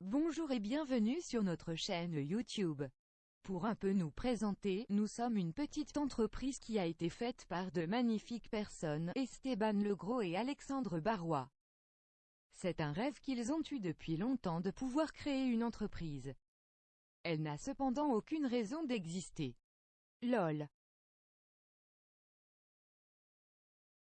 Bonjour et bienvenue sur notre chaîne YouTube. Pour un peu nous présenter, nous sommes une petite entreprise qui a été faite par de magnifiques personnes, Esteban Legros et Alexandre Barrois. C'est un rêve qu'ils ont eu depuis longtemps de pouvoir créer une entreprise. Elle n'a cependant aucune raison d'exister. LOL